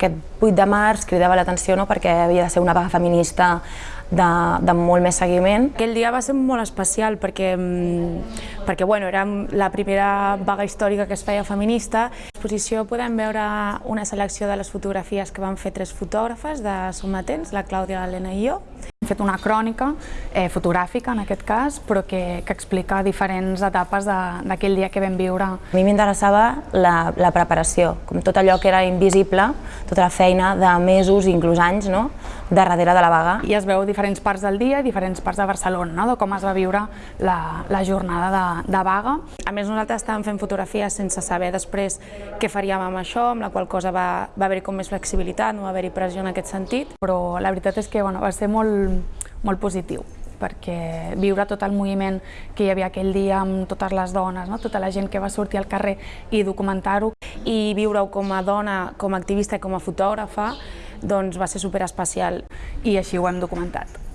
Aquest 8 de març cridava l'atenció no, perquè havia de ser una vaga feminista de, de molt més seguiment. Aquell dia va ser molt especial perquè, mm, perquè bueno, era la primera vaga històrica que es feia feminista. A l'exposició podem veure una selecció de les fotografies que van fer tres fotògrafes de Somatents, la Clàudia, l'Helena i jo. Fet una crònica eh, fotogràfica, en aquest cas, però que, que explica diferents etapes d'aquell dia que vam viure. A mi m'interessava la, la preparació, com tot allò que era invisible, tota la feina de mesos, inclús anys, no? De darrere de la vaga. I es veu diferents parts del dia i diferents parts de Barcelona, no? de com es va viure la, la jornada de, de vaga. A més, nosaltres estàvem fent fotografies sense saber després què faríem amb això, amb la qual cosa va, va haver-hi com més flexibilitat, no va haver-hi pressió en aquest sentit, però la veritat és que bueno, va ser molt, molt positiu perquè viure tot el moviment que hi havia aquell dia amb totes les dones, no? tota la gent que va sortir al carrer i documentar-ho i viure-ho com a dona, com a activista i com a fotògrafa, doncs va ser superespecial i així ho hem documentat.